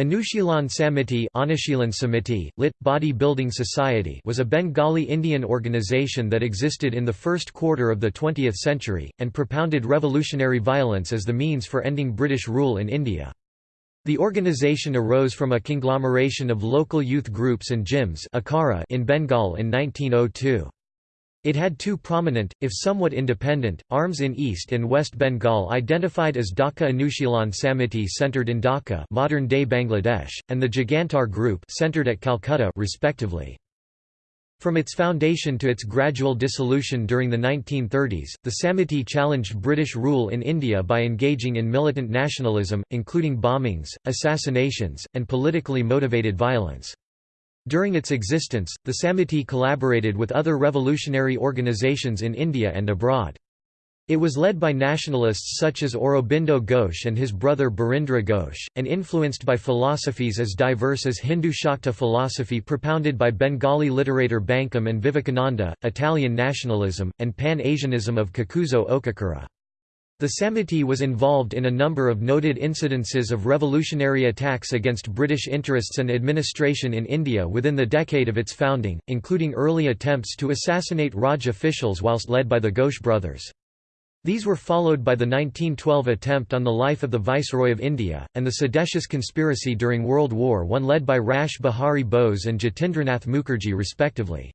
Anushilan Samiti Anushilan Samiti, lit. Body Building Society was a Bengali Indian organization that existed in the first quarter of the 20th century, and propounded revolutionary violence as the means for ending British rule in India. The organization arose from a conglomeration of local youth groups and gyms in Bengal in 1902. It had two prominent, if somewhat independent, arms in East and West Bengal identified as Dhaka Anushilan Samiti centered in Dhaka modern-day Bangladesh, and the Jugantar Group centered at Calcutta respectively. From its foundation to its gradual dissolution during the 1930s, the Samiti challenged British rule in India by engaging in militant nationalism, including bombings, assassinations, and politically motivated violence. During its existence, the Samiti collaborated with other revolutionary organizations in India and abroad. It was led by nationalists such as Aurobindo Ghosh and his brother Barindra Ghosh, and influenced by philosophies as diverse as Hindu Shakta philosophy propounded by Bengali literator Bankim and Vivekananda, Italian nationalism, and Pan-Asianism of Kakuzo Okakura. The Samiti was involved in a number of noted incidences of revolutionary attacks against British interests and administration in India within the decade of its founding, including early attempts to assassinate Raj officials whilst led by the Ghosh brothers. These were followed by the 1912 attempt on the life of the Viceroy of India, and the seditious conspiracy during World War I led by Rash Behari Bose and Jatindranath Mukherjee respectively.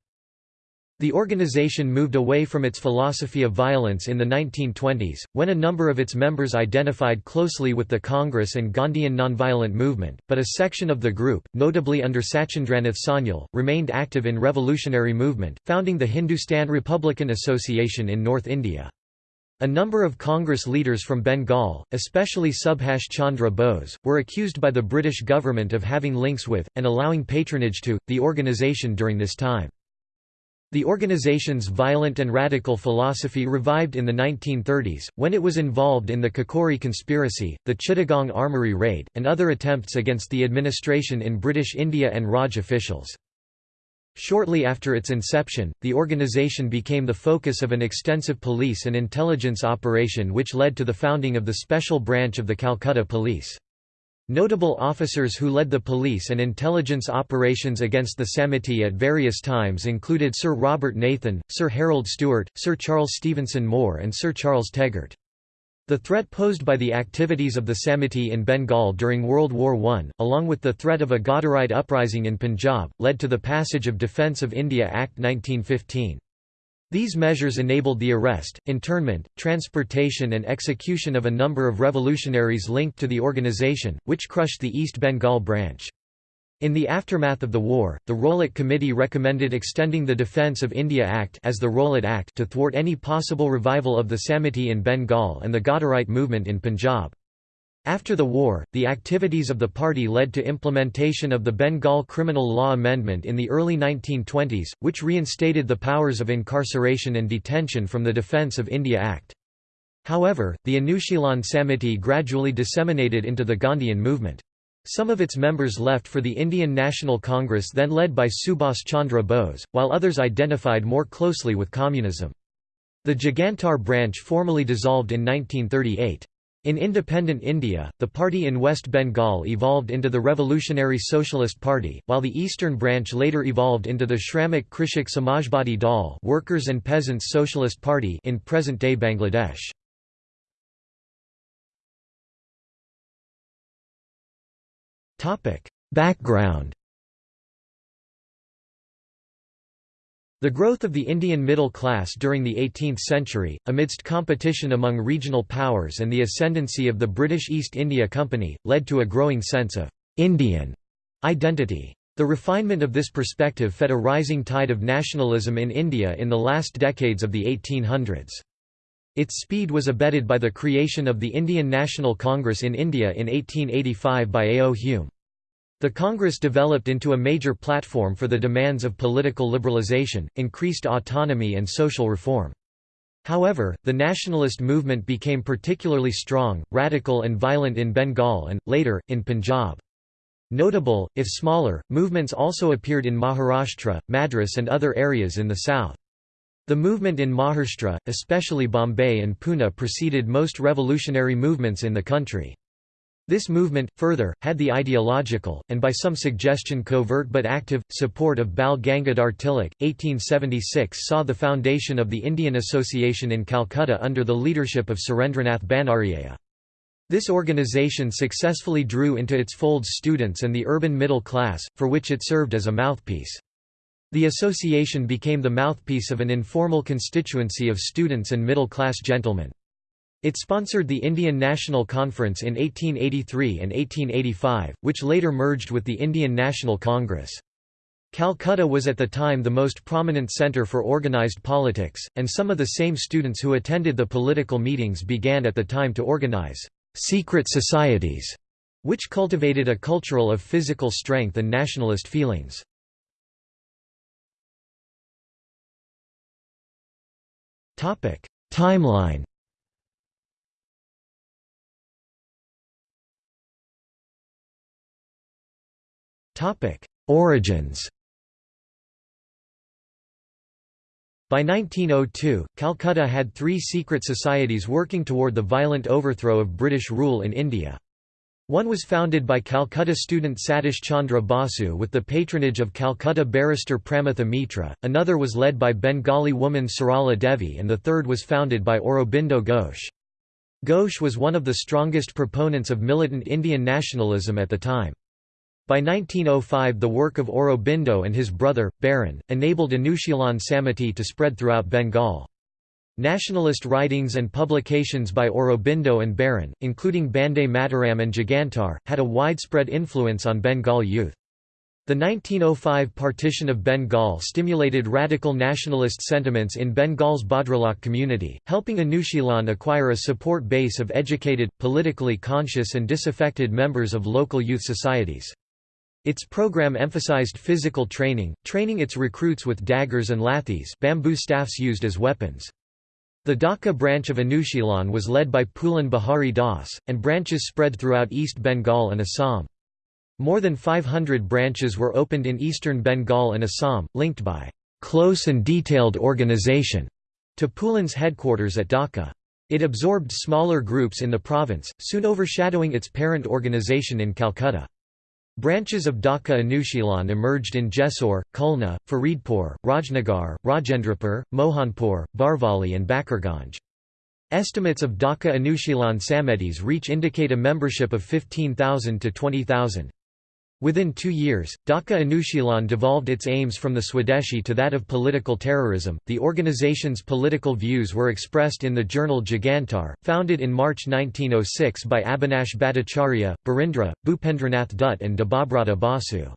The organization moved away from its philosophy of violence in the 1920s, when a number of its members identified closely with the Congress and Gandhian nonviolent movement, but a section of the group, notably under Sachindranath Sanyal, remained active in revolutionary movement, founding the Hindustan Republican Association in North India. A number of Congress leaders from Bengal, especially Subhash Chandra Bose, were accused by the British government of having links with, and allowing patronage to, the organisation during this time. The organization's violent and radical philosophy revived in the 1930s, when it was involved in the Kakori conspiracy, the Chittagong Armoury raid, and other attempts against the administration in British India and Raj officials. Shortly after its inception, the organization became the focus of an extensive police and intelligence operation which led to the founding of the Special Branch of the Calcutta Police. Notable officers who led the police and intelligence operations against the Samiti at various times included Sir Robert Nathan, Sir Harold Stewart, Sir Charles Stevenson Moore and Sir Charles Tegart. The threat posed by the activities of the Samiti in Bengal during World War I, along with the threat of a Ghadarite uprising in Punjab, led to the passage of Defence of India Act 1915. These measures enabled the arrest, internment, transportation and execution of a number of revolutionaries linked to the organization, which crushed the East Bengal branch. In the aftermath of the war, the Rowlatt Committee recommended extending the Defence of India Act as the Rowlatt Act to thwart any possible revival of the Samiti in Bengal and the Ghadarite movement in Punjab. After the war, the activities of the party led to implementation of the Bengal Criminal Law Amendment in the early 1920s, which reinstated the powers of incarceration and detention from the Defence of India Act. However, the Anushilan Samiti gradually disseminated into the Gandhian movement. Some of its members left for the Indian National Congress then led by Subhas Chandra Bose, while others identified more closely with communism. The Jugantar branch formally dissolved in 1938. In independent India, the party in West Bengal evolved into the Revolutionary Socialist Party, while the eastern branch later evolved into the Shramik Krishak Samajbadi Dal Workers and Peasants Socialist Party in present-day Bangladesh. Background The growth of the Indian middle class during the 18th century, amidst competition among regional powers and the ascendancy of the British East India Company, led to a growing sense of «Indian» identity. The refinement of this perspective fed a rising tide of nationalism in India in the last decades of the 1800s. Its speed was abetted by the creation of the Indian National Congress in India in 1885 by A. O. Hume. The Congress developed into a major platform for the demands of political liberalisation, increased autonomy and social reform. However, the nationalist movement became particularly strong, radical and violent in Bengal and, later, in Punjab. Notable, if smaller, movements also appeared in Maharashtra, Madras and other areas in the south. The movement in Maharashtra, especially Bombay and Pune preceded most revolutionary movements in the country. This movement, further, had the ideological, and by some suggestion covert but active, support of Bal Gangadhar Tilak. 1876 saw the foundation of the Indian Association in Calcutta under the leadership of Surendranath Banerjea. This organization successfully drew into its folds students and the urban middle class, for which it served as a mouthpiece. The association became the mouthpiece of an informal constituency of students and middle-class gentlemen. It sponsored the Indian National Conference in 1883 and 1885, which later merged with the Indian National Congress. Calcutta was at the time the most prominent centre for organised politics, and some of the same students who attended the political meetings began at the time to organise «secret societies», which cultivated a cultural of physical strength and nationalist feelings. Timeline Topic: Origins. By 1902, Calcutta had three secret societies working toward the violent overthrow of British rule in India. One was founded by Calcutta student Satish Chandra Basu with the patronage of Calcutta barrister Pramatha Mitra, another was led by Bengali woman Sarala Devi and the third was founded by Aurobindo Ghosh. Ghosh was one of the strongest proponents of militant Indian nationalism at the time. By 1905 the work of Aurobindo and his brother, Barin, enabled Anushilan Samiti to spread throughout Bengal. Nationalist writings and publications by Aurobindo and Barin, including Bande Mataram and Jugantar, had a widespread influence on Bengal youth. The 1905 partition of Bengal stimulated radical nationalist sentiments in Bengal's Bhadralok community, helping Anushilan acquire a support base of educated, politically conscious and disaffected members of local youth societies. Its program emphasized physical training, training its recruits with daggers and lathis bamboo staffs used as weapons. The Dhaka branch of Anushilan was led by Pulin Behari Das, and branches spread throughout East Bengal and Assam. More than 500 branches were opened in eastern Bengal and Assam, linked by close and detailed organization to Pulin's headquarters at Dhaka. It absorbed smaller groups in the province, soon overshadowing its parent organization in Calcutta. Branches of Dhaka Anushilan emerged in Jessore, Khulna, Faridpur, Rajnagar, Rajendrapur, Mohanpur, Barvali and Bakirganj. Estimates of Dhaka Anushilan Samitis reach indicate a membership of 15,000 to 20,000. Within two years, Dhaka Anushilan devolved its aims from the Swadeshi to that of political terrorism. The organization's political views were expressed in the journal Jugantar, founded in March 1906 by Abhinash Bhattacharya, Barindra, Bhupendranath Dutt, and Debabrata Basu.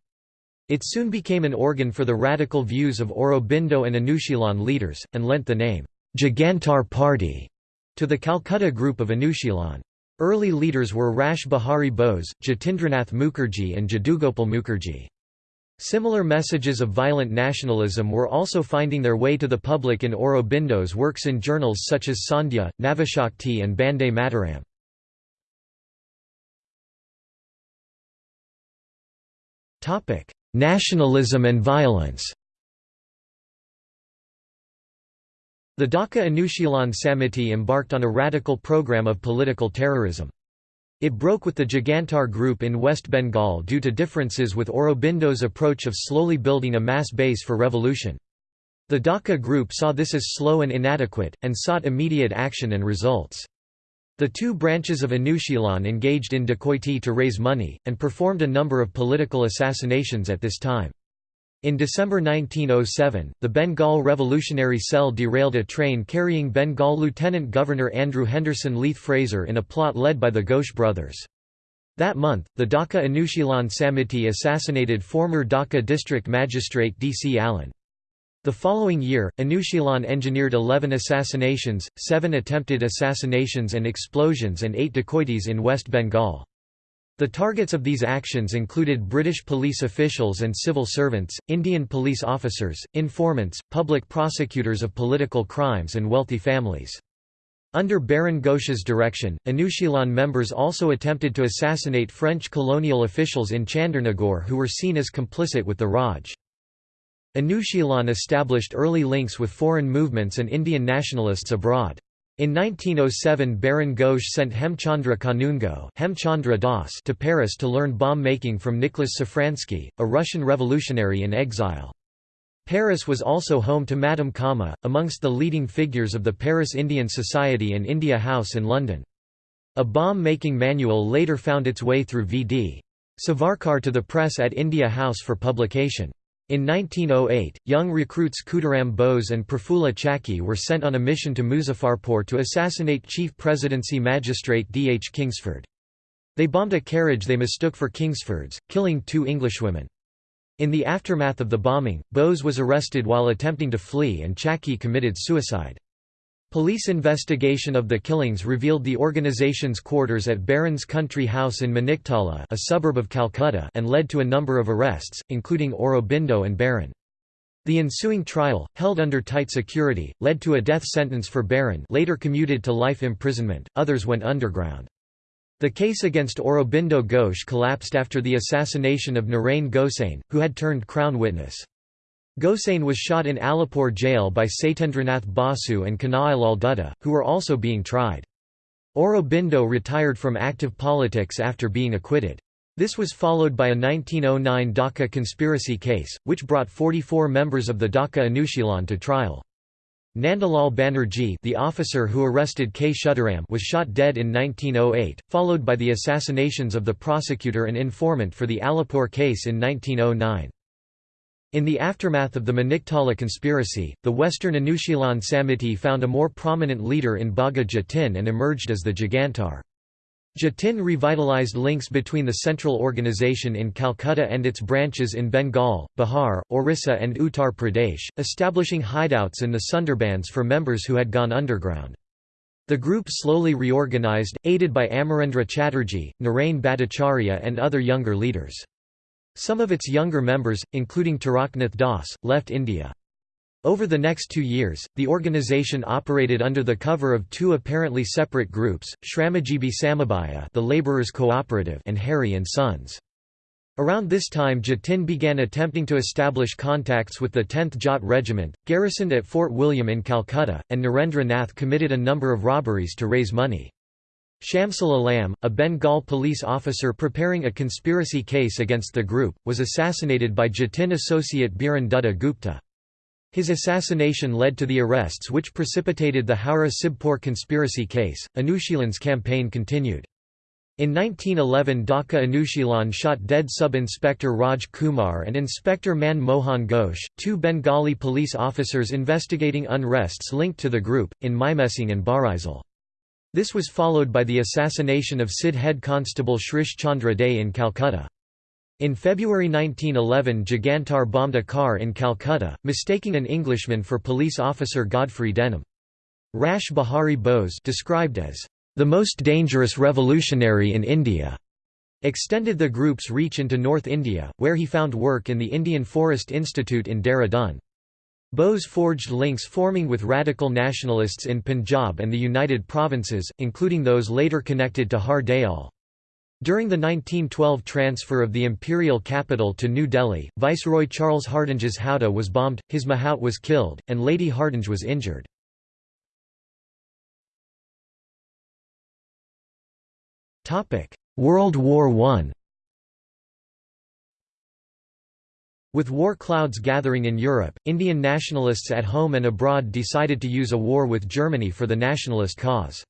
It soon became an organ for the radical views of Aurobindo and Anushilan leaders, and lent the name, Jugantar Party, to the Calcutta group of Anushilan. Early leaders were Rash Bihari Bose, Jatindranath Mukherjee and Jadugopal Mukherjee. Similar messages of violent nationalism were also finding their way to the public in Aurobindo's works in journals such as Sandhya, Navashakti and Bande Mataram. Nationalism and violence The Dhaka Anushilan Samiti embarked on a radical program of political terrorism. It broke with the Jugantar group in West Bengal due to differences with Aurobindo's approach of slowly building a mass base for revolution. The Dhaka group saw this as slow and inadequate, and sought immediate action and results. The two branches of Anushilan engaged in dacoity to raise money, and performed a number of political assassinations at this time. In December 1907, the Bengal Revolutionary Cell derailed a train carrying Bengal Lieutenant Governor Andrew Henderson Leith Fraser in a plot led by the Ghosh brothers. That month, the Dhaka Anushilan Samiti assassinated former Dhaka District Magistrate D. C. Allen. The following year, Anushilan engineered 11 assassinations, 7 attempted assassinations and explosions and 8 dacoities in West Bengal. The targets of these actions included British police officials and civil servants, Indian police officers, informants, public prosecutors of political crimes and wealthy families. Under Barin Ghosh's direction, Anushilan members also attempted to assassinate French colonial officials in Chandernagore who were seen as complicit with the Raj. Anushilan established early links with foreign movements and Indian nationalists abroad. In 1907 Barin Ghosh sent Hemchandra Kanungo Hemchandra Das to Paris to learn bomb-making from Nicholas Safransky, a Russian revolutionary in exile. Paris was also home to Madame Cama, amongst the leading figures of the Paris Indian Society and India House in London. A bomb-making manual later found its way through V.D. Savarkar to the press at India House for publication. In 1908, young recruits Khudiram Bose and Prafulla Chaki were sent on a mission to Muzaffarpur to assassinate Chief Presidency Magistrate D. H. Kingsford. They bombed a carriage they mistook for Kingsford's, killing two Englishwomen. In the aftermath of the bombing, Bose was arrested while attempting to flee and Chakki committed suicide. Police investigation of the killings revealed the organization's quarters at Barin's Country House in Maniktala a suburb of Calcutta and led to a number of arrests, including Aurobindo and Barin. The ensuing trial, held under tight security, led to a death sentence for Barin later commuted to life imprisonment, others went underground. The case against Aurobindo Ghosh collapsed after the assassination of Narain Gosain, who had turned crown witness. Gosain was shot in Alipore jail by Satyendranath Basu and Kanailal Dutta, who were also being tried. Aurobindo retired from active politics after being acquitted. This was followed by a 1909 Dhaka conspiracy case, which brought 44 members of the Dhaka Anushilan to trial. Nandalal Banerjee the officer who arrested Kshudiram was shot dead in 1908, followed by the assassinations of the prosecutor and informant for the Alipore case in 1909. In the aftermath of the Maniktala conspiracy, the Western Anushilan Samiti found a more prominent leader in Bagha Jatin and emerged as the Jugantar. Jatin revitalized links between the central organization in Calcutta and its branches in Bengal, Bihar, Orissa and Uttar Pradesh, establishing hideouts in the Sundarbans for members who had gone underground. The group slowly reorganized, aided by Amarendra Chatterjee, Narain Bhattacharya and other younger leaders. Some of its younger members, including Taraknath Das, left India. Over the next two years, the organization operated under the cover of two apparently separate groups, Shramajibi Samabaya the Laborers Cooperative and Harry and Sons. Around this time Jatin began attempting to establish contacts with the 10th Jat Regiment, garrisoned at Fort William in Calcutta, and Narendra Nath committed a number of robberies to raise money. Shamsul Alam, a Bengal police officer preparing a conspiracy case against the group, was assassinated by Jatin associate Biren Dutta Gupta. His assassination led to the arrests which precipitated the Howrah Sibpur conspiracy case. Anushilan's campaign continued. In 1911 Dhaka Anushilan shot dead Sub-Inspector Raj Kumar and Inspector Man Mohan Ghosh, two Bengali police officers investigating unrests linked to the group, in Mymensingh and Barisal. This was followed by the assassination of CID head constable Shrish Chandra Day in Calcutta. In February 1911 Jugantar bombed a car in Calcutta, mistaking an Englishman for police officer Godfrey Denham. Rash Behari Bose described as, "...the most dangerous revolutionary in India." extended the group's reach into North India, where he found work in the Indian Forest Institute in Dehradun. Bose forged links forming with radical nationalists in Punjab and the United Provinces, including those later connected to Har Dayal. During the 1912 transfer of the imperial capital to New Delhi, Viceroy Charles Hardinge's howdah was bombed, his mahout was killed, and Lady Hardinge was injured. World War I With war clouds gathering in Europe, Indian nationalists at home and abroad decided to use a war with Germany for the nationalist cause.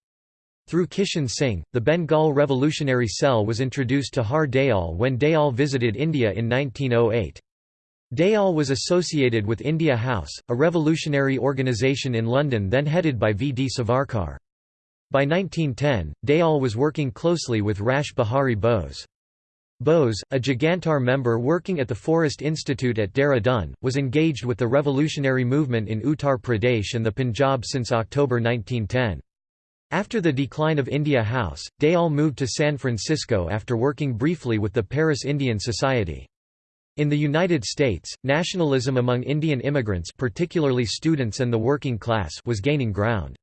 Through Kishan Singh, the Bengal Revolutionary Cell was introduced to Har Dayal when Dayal visited India in 1908. Dayal was associated with India House, a revolutionary organisation in London then headed by V. D. Savarkar. By 1910, Dayal was working closely with Rash Behari Bose. Bose, a Jugantar member working at the Forest Institute at Dehradun, was engaged with the revolutionary movement in Uttar Pradesh and the Punjab since October 1910. After the decline of India House, Dayal moved to San Francisco after working briefly with the Paris Indian Society. In the United States, nationalism among Indian immigrants particularly students and the working class was gaining ground.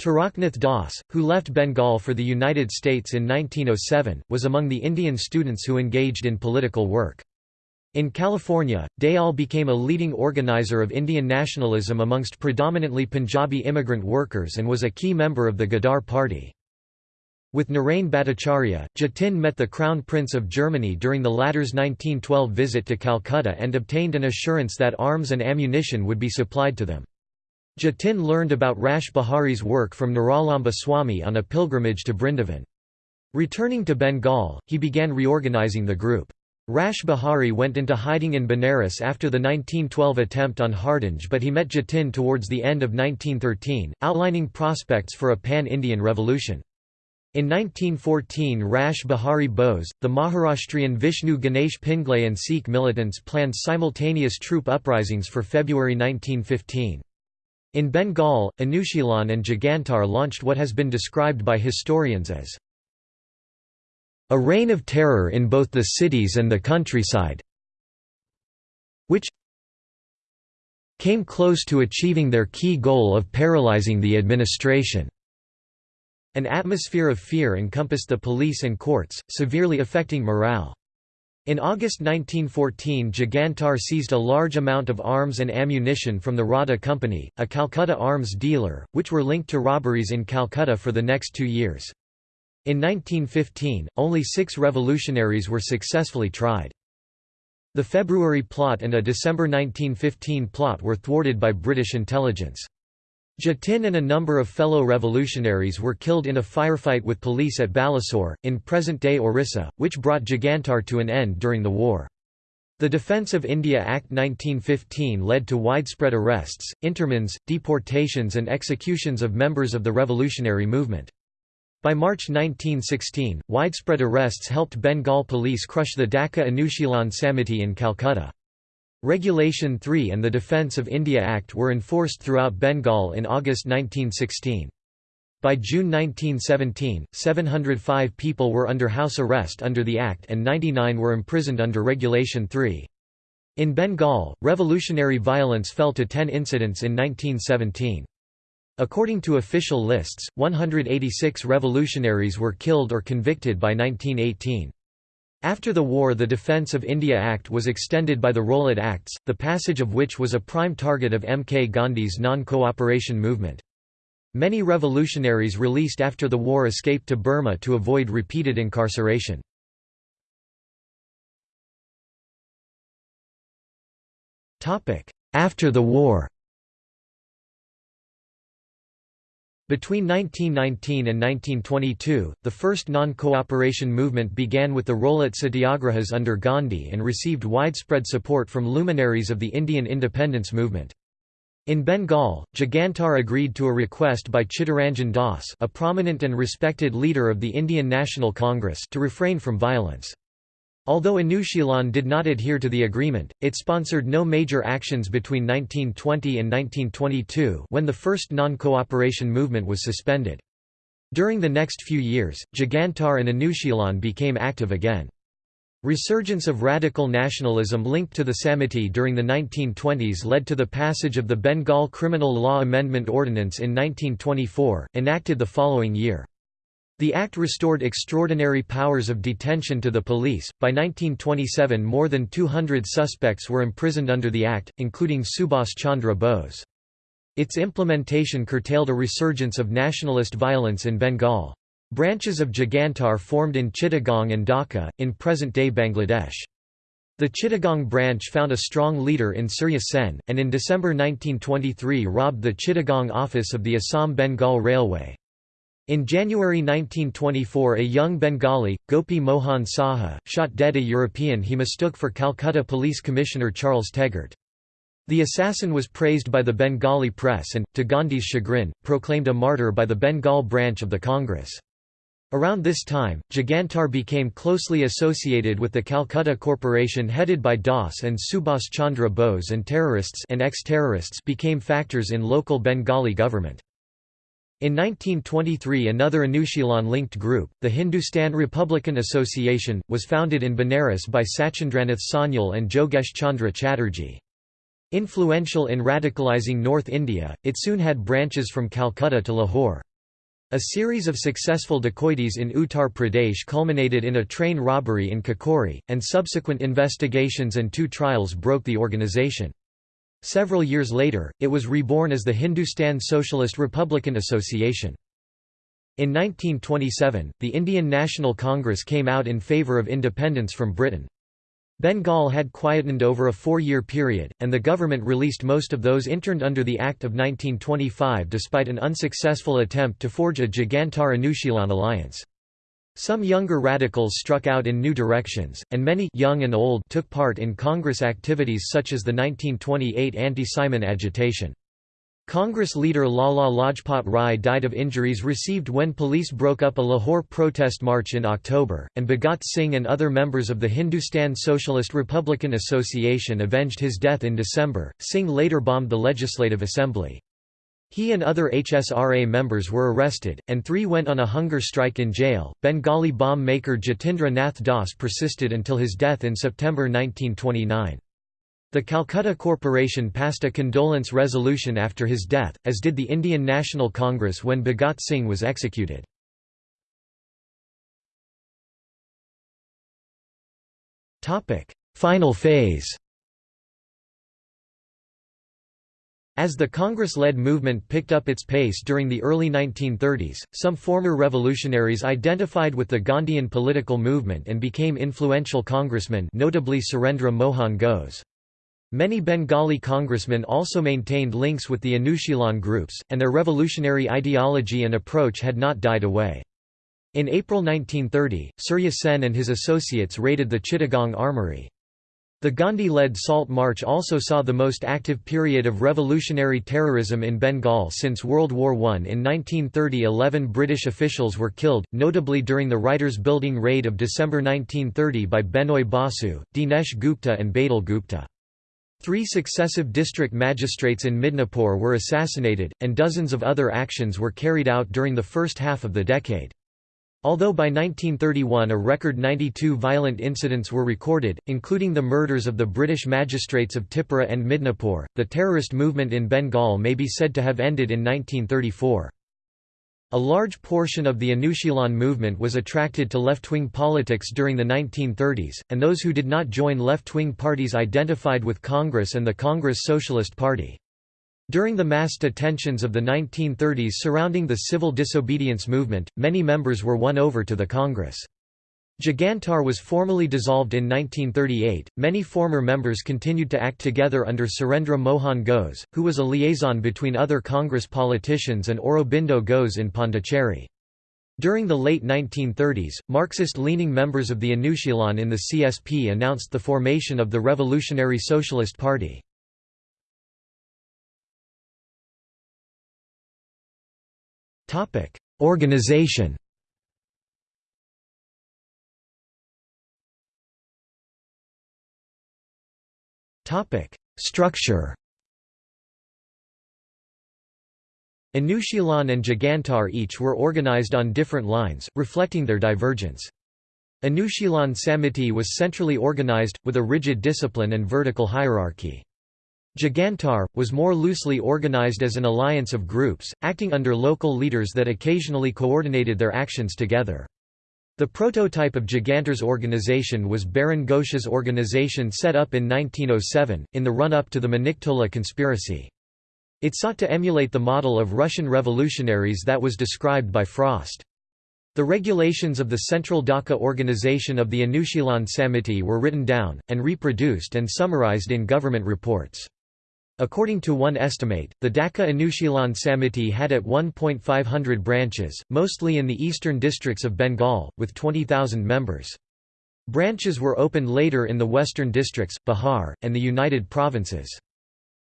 Taraknath Das, who left Bengal for the United States in 1907, was among the Indian students who engaged in political work. In California, Dayal became a leading organizer of Indian nationalism amongst predominantly Punjabi immigrant workers and was a key member of the Ghadar Party. With Narain Bhattacharya, Jatin met the Crown Prince of Germany during the latter's 1912 visit to Calcutta and obtained an assurance that arms and ammunition would be supplied to them. Jatin learned about Rash Behari's work from Niralamba Swami on a pilgrimage to Brindavan. Returning to Bengal, he began reorganizing the group. Rash Behari went into hiding in Benares after the 1912 attempt on Hardinge but he met Jatin towards the end of 1913, outlining prospects for a pan-Indian revolution. In 1914 Rash Behari Bose, the Maharashtrian Vishnu Ganesh Pingle and Sikh militants planned simultaneous troop uprisings for February 1915. In Bengal, Anushilan and Jugantar launched what has been described by historians as a reign of terror in both the cities and the countryside which came close to achieving their key goal of paralyzing the administration. An atmosphere of fear encompassed the police and courts, severely affecting morale. In August 1914 Jugantar seized a large amount of arms and ammunition from the Radha Company, a Calcutta arms dealer, which were linked to robberies in Calcutta for the next two years. In 1915, only six revolutionaries were successfully tried. The February plot and a December 1915 plot were thwarted by British intelligence. Jatin and a number of fellow revolutionaries were killed in a firefight with police at Balasore, in present-day Orissa, which brought Jugantar to an end during the war. The Defence of India Act 1915 led to widespread arrests, interments, deportations and executions of members of the revolutionary movement. By March 1916, widespread arrests helped Bengal police crush the Dhaka Anushilan Samiti in Calcutta. Regulation 3 and the Defence of India Act were enforced throughout Bengal in August 1916. By June 1917, 705 people were under house arrest under the Act and 99 were imprisoned under Regulation 3. In Bengal, revolutionary violence fell to 10 incidents in 1917. According to official lists, 186 revolutionaries were killed or convicted by 1918. After the war the Defence of India Act was extended by the Rowlatt Acts, the passage of which was a prime target of M. K. Gandhi's non-cooperation movement. Many revolutionaries released after the war escaped to Burma to avoid repeated incarceration. After the war Between 1919 and 1922, the first non-cooperation movement began with the Rowlatt Satyagrahas under Gandhi and received widespread support from luminaries of the Indian independence movement. In Bengal, Jugantar agreed to a request by Chittaranjan Das a prominent and respected leader of the Indian National Congress to refrain from violence. Although Anushilan did not adhere to the agreement, it sponsored no major actions between 1920 and 1922 when the first non-cooperation movement was suspended. During the next few years, Jugantar and Anushilan became active again. Resurgence of radical nationalism linked to the Samiti during the 1920s led to the passage of the Bengal Criminal Law Amendment Ordinance in 1924, enacted the following year. The act restored extraordinary powers of detention to the police. By 1927, more than 200 suspects were imprisoned under the act, including Subhas Chandra Bose. Its implementation curtailed a resurgence of nationalist violence in Bengal. Branches of Jugantar formed in Chittagong and Dhaka, in present-day Bangladesh. The Chittagong branch found a strong leader in Surya Sen, and in December 1923 robbed the Chittagong office of the Assam-Bengal Railway. In January 1924 a young Bengali, Gopi Mohan Saha, shot dead a European he mistook for Calcutta Police Commissioner Charles Tegart. The assassin was praised by the Bengali press and, to Gandhi's chagrin, proclaimed a martyr by the Bengal branch of the Congress. Around this time, Jugantar became closely associated with the Calcutta Corporation headed by Das and Subhas Chandra Bose and terrorists and ex-terrorists became factors in local Bengali government. In 1923 another Anushilan-linked group, the Hindustan Republican Association, was founded in Benares by Sachindranath Sanyal and Jogesh Chandra Chatterjee. Influential in radicalizing North India, it soon had branches from Calcutta to Lahore. A series of successful dacoities in Uttar Pradesh culminated in a train robbery in Kakori, and subsequent investigations and two trials broke the organization. Several years later, it was reborn as the Hindustan Socialist Republican Association. In 1927, the Indian National Congress came out in favour of independence from Britain. Bengal had quietened over a four-year period, and the government released most of those interned under the Act of 1925 despite an unsuccessful attempt to forge a Jugantar-Anushilan alliance. Some younger radicals struck out in new directions, and many young and old took part in Congress activities such as the 1928 anti-Simon agitation. Congress leader Lala Lajpat Rai died of injuries received when police broke up a Lahore protest march in October, and Bhagat Singh and other members of the Hindustan Socialist Republican Association avenged his death in December. Singh later bombed the Legislative Assembly. He and other HSRA members were arrested, and three went on a hunger strike in jail. Bengali bomb maker Jatindra Nath Das persisted until his death in September 1929. The Calcutta Corporation passed a condolence resolution after his death, as did the Indian National Congress when Bhagat Singh was executed. Final phase As the Congress-led movement picked up its pace during the early 1930s, some former revolutionaries identified with the Gandhian political movement and became influential congressmen notably Surendra Mohan Ghose. Many Bengali congressmen also maintained links with the Anushilan groups, and their revolutionary ideology and approach had not died away. In April 1930, Surya Sen and his associates raided the Chittagong armory. The Gandhi-led Salt March also saw the most active period of revolutionary terrorism in Bengal since World War I. In 1930 11 British officials were killed, notably during the Writers' Building raid of December 1930 by Benoy Basu, Dinesh Gupta and Badal Gupta. Three successive district magistrates in Midnapore were assassinated, and dozens of other actions were carried out during the first half of the decade. Although by 1931 a record 92 violent incidents were recorded, including the murders of the British magistrates of Tipura and Midnapore, the terrorist movement in Bengal may be said to have ended in 1934. A large portion of the Anushilan movement was attracted to left-wing politics during the 1930s, and those who did not join left-wing parties identified with Congress and the Congress Socialist Party. During the mass detentions of the 1930s surrounding the civil disobedience movement, many members were won over to the Congress. Jugantar was formally dissolved in 1938. Many former members continued to act together under Surendra Mohan Ghose, who was a liaison between other Congress politicians and Aurobindo Ghose in Pondicherry. During the late 1930s, Marxist-leaning members of the Anushilan in the CSP announced the formation of the Revolutionary Socialist Party. Organization Topic: Structure Anushilan and Jugantar each were organized on different lines, reflecting their divergence. Anushilan Samiti was centrally organized, with a rigid discipline and vertical hierarchy. Jugantar, was more loosely organized as an alliance of groups, acting under local leaders that occasionally coordinated their actions together. The prototype of Jugantar's organization was Barin Ghosh's organization set up in 1907, in the run-up to the Maniktala conspiracy. It sought to emulate the model of Russian revolutionaries that was described by Frost. The regulations of the Central Dhaka organization of the Anushilan Samiti were written down, and reproduced and summarized in government reports. According to one estimate, the Dhaka Anushilan Samiti had at 1.500 branches, mostly in the eastern districts of Bengal, with 20,000 members. Branches were opened later in the western districts, Bihar, and the United Provinces.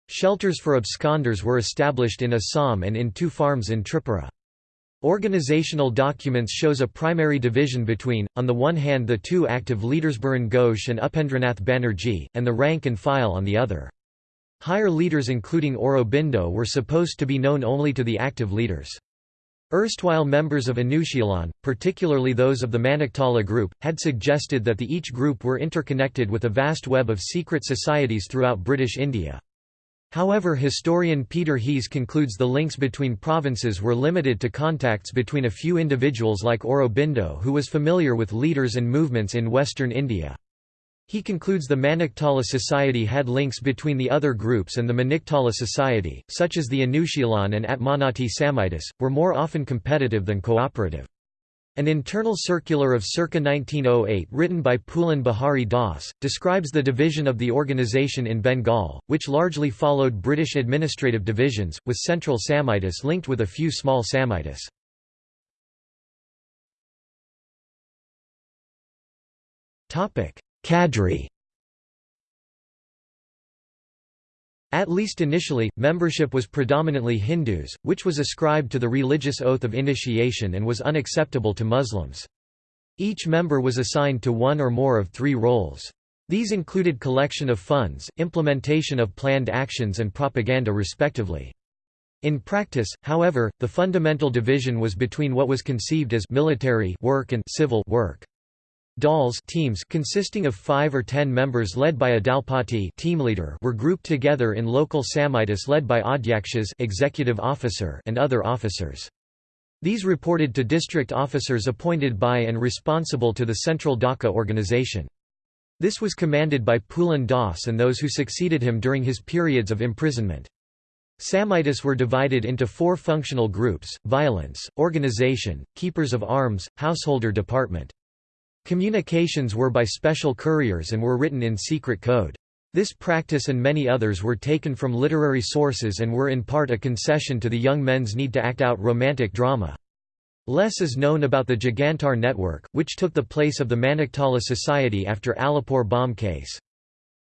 Shelters for absconders were established in Assam and in two farms in Tripura. Organizational documents shows a primary division between, on the one hand the two active leaders Barin Ghosh and Upendranath Banerjee, and the rank and file on the other. Higher leaders including Aurobindo were supposed to be known only to the active leaders. Erstwhile members of Anushilan, particularly those of the Maniktala group, had suggested that the each group were interconnected with a vast web of secret societies throughout British India. However historian Peter Heehs concludes the links between provinces were limited to contacts between a few individuals like Aurobindo who was familiar with leaders and movements in western India. He concludes the Maniktala society had links between the other groups and the Maniktala society, such as the Anushīlan and Atmonnati Samitis, were more often competitive than cooperative. An internal circular of circa 1908 written by Pulin Behari Das, describes the division of the organisation in Bengal, which largely followed British administrative divisions, with central Samitis linked with a few small Samitis. Cadre At least initially, membership was predominantly Hindus, which was ascribed to the religious oath of initiation and was unacceptable to Muslims. Each member was assigned to one or more of three roles. These included collection of funds, implementation of planned actions and propaganda respectively. In practice, however, the fundamental division was between what was conceived as military work and civil work. Dals teams consisting of five or ten members led by a dalpati team leader were grouped together in local Samitis led by Adhyakshas executive officer and other officers. These reported to district officers appointed by and responsible to the central Dhaka organization. This was commanded by Pulin Das and those who succeeded him during his periods of imprisonment. Samitis were divided into four functional groups, violence, organization, keepers of arms, householder department. Communications were by special couriers and were written in secret code. This practice and many others were taken from literary sources and were in part a concession to the young men's need to act out romantic drama. Less is known about the Jugantar network, which took the place of the Maniktala Society after Alipore bomb case.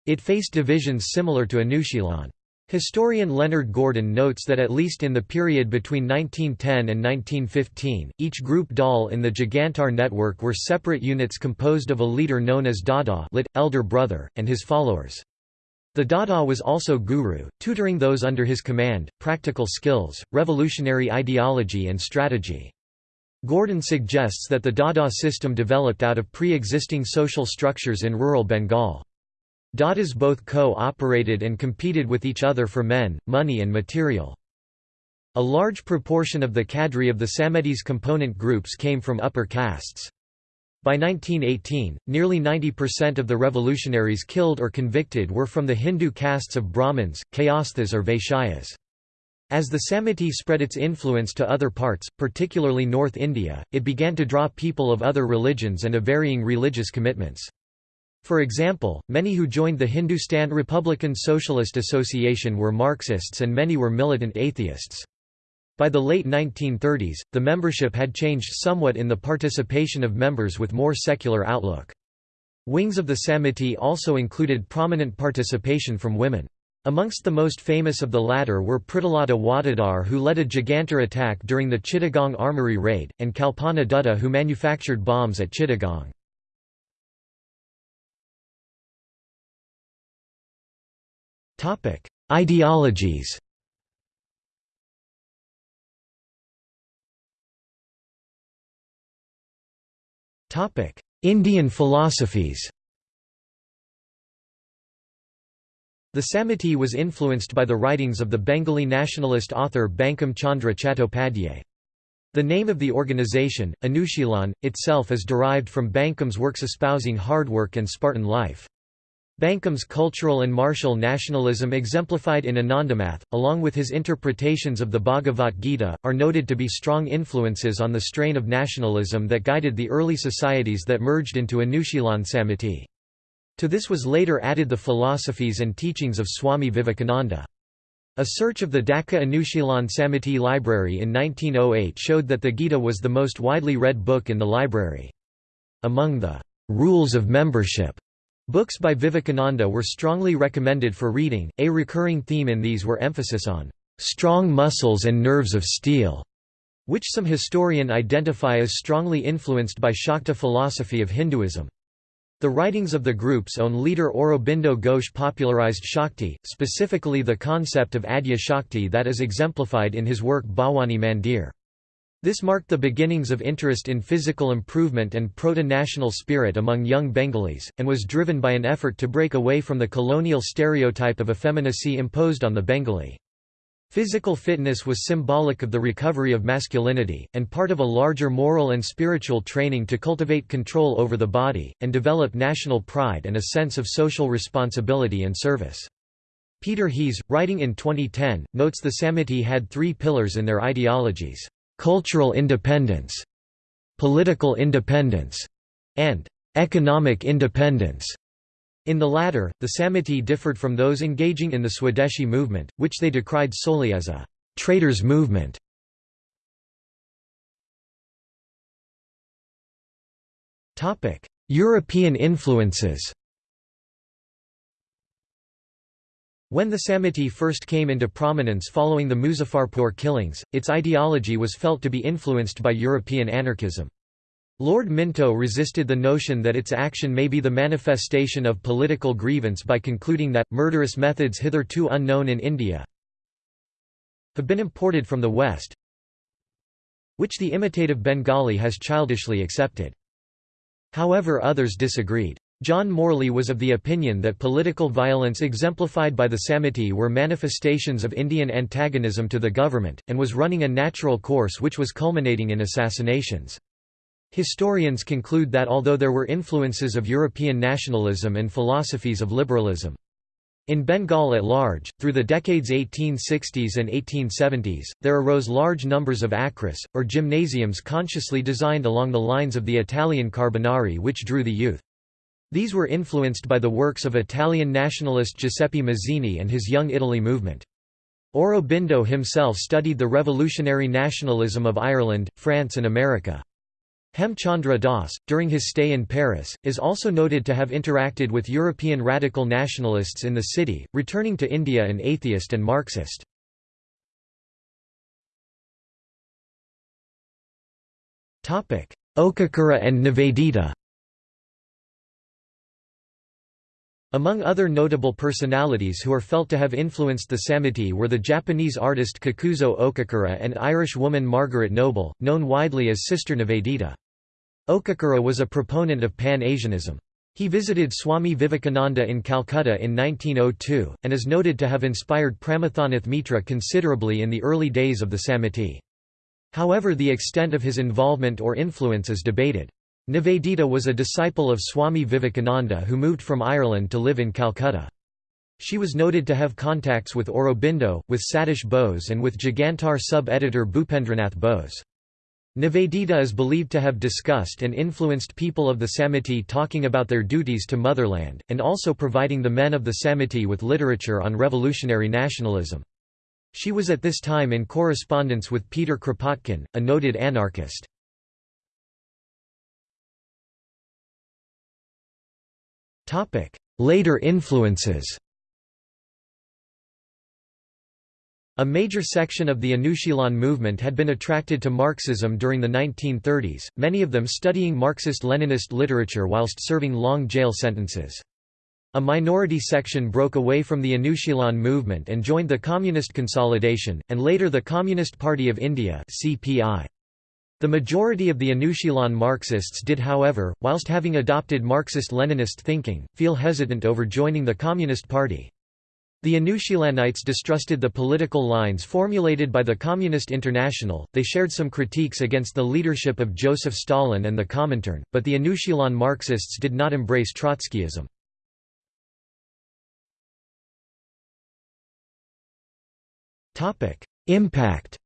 It faced divisions similar to Anushīlan. Historian Leonard Gordon notes that at least in the period between 1910 and 1915, each group dal in the Jugantar network were separate units composed of a leader known as Dada lit, elder brother, and his followers. The Dada was also guru, tutoring those under his command, practical skills, revolutionary ideology and strategy. Gordon suggests that the Dada system developed out of pre-existing social structures in rural Bengal. Dadas both co-operated and competed with each other for men, money and material. A large proportion of the cadre of the Samitis component groups came from upper castes. By 1918, nearly 90% of the revolutionaries killed or convicted were from the Hindu castes of Brahmins, Kayasthas or Vaishyas. As the Samiti spread its influence to other parts, particularly North India, it began to draw people of other religions and of varying religious commitments. For example, many who joined the Hindustan Republican Socialist Association were Marxists and many were militant atheists. By the late 1930s, the membership had changed somewhat in the participation of members with more secular outlook. Wings of the Samiti also included prominent participation from women. Amongst the most famous of the latter were Pritilata Waddedar who led a Jugantar attack during the Chittagong armory raid, and Kalpana Dutta who manufactured bombs at Chittagong. Topic: Ideologies. Topic: Indian philosophies. The Samiti was influenced by the writings of the Bengali nationalist author Bankim Chandra Chattopadhyay. The name of the organization, Anushīlan, itself is derived from Bankim's works espousing hard work and Spartan life. Bankim's cultural and martial nationalism exemplified in Anandamath, along with his interpretations of the Bhagavad Gita, are noted to be strong influences on the strain of nationalism that guided the early societies that merged into Anushīlan Samiti. To this was later added the philosophies and teachings of Swami Vivekananda. A search of the Dhaka Anushīlan Samiti library in 1908 showed that the Gita was the most widely read book in the library. Among the rules of membership Books by Vivekananda were strongly recommended for reading, a recurring theme in these were emphasis on strong muscles and nerves of steel, which some historian identify as strongly influenced by Shakta philosophy of Hinduism. The writings of the group's own leader Aurobindo Ghosh popularized Shakti, specifically the concept of Adya Shakti that is exemplified in his work Bhawani Mandir. This marked the beginnings of interest in physical improvement and proto-national spirit among young Bengalis, and was driven by an effort to break away from the colonial stereotype of effeminacy imposed on the Bengali. Physical fitness was symbolic of the recovery of masculinity, and part of a larger moral and spiritual training to cultivate control over the body, and develop national pride and a sense of social responsibility and service. Peter Heehs, writing in 2010, notes the Samiti had three pillars in their ideologies cultural independence, political independence, and economic independence. In the latter, the Samiti differed from those engaging in the Swadeshi movement, which they decried solely as a «traders' movement». European influences When the Samiti first came into prominence following the Muzaffarpur killings, its ideology was felt to be influenced by European anarchism. Lord Minto resisted the notion that its action may be the manifestation of political grievance by concluding that, murderous methods hitherto unknown in India have been imported from the West which the imitative Bengali has childishly accepted. However others disagreed. John Morley was of the opinion that political violence exemplified by the Samiti were manifestations of Indian antagonism to the government, and was running a natural course which was culminating in assassinations. Historians conclude that although there were influences of European nationalism and philosophies of liberalism, in Bengal at large, through the decades 1860s and 1870s, there arose large numbers of akharas, or gymnasiums consciously designed along the lines of the Italian Carbonari which drew the youth. These were influenced by the works of Italian nationalist Giuseppe Mazzini and his Young Italy movement. Aurobindo himself studied the revolutionary nationalism of Ireland, France and America. Hemchandra Das, during his stay in Paris, is also noted to have interacted with European radical nationalists in the city, returning to India an atheist and Marxist. Okakura and Nivedita Among other notable personalities who are felt to have influenced the Samiti were the Japanese artist Kakuzo Okakura and Irish woman Margaret Noble, known widely as Sister Nivedita. Okakura was a proponent of Pan-Asianism. He visited Swami Vivekananda in Calcutta in 1902, and is noted to have inspired Pramathanath Mitra considerably in the early days of the Samiti. However the extent of his involvement or influence is debated. Nivedita was a disciple of Swami Vivekananda who moved from Ireland to live in Calcutta. She was noted to have contacts with Aurobindo, with Satish Bose and with Jugantar sub-editor Bhupendranath Bose. Nivedita is believed to have discussed and influenced people of the Samiti talking about their duties to motherland, and also providing the men of the Samiti with literature on revolutionary nationalism. She was at this time in correspondence with Peter Kropotkin, a noted anarchist. Later influences A major section of the Anushilan movement had been attracted to Marxism during the 1930s, many of them studying Marxist-Leninist literature whilst serving long jail sentences. A minority section broke away from the Anushilan movement and joined the Communist Consolidation, and later the Communist Party of India CPI. The majority of the Anushilan Marxists did however, whilst having adopted Marxist-Leninist thinking, feel hesitant over joining the Communist Party. The Anushilanites distrusted the political lines formulated by the Communist International, they shared some critiques against the leadership of Joseph Stalin and the Comintern, but the Anushilan Marxists did not embrace Trotskyism. Impact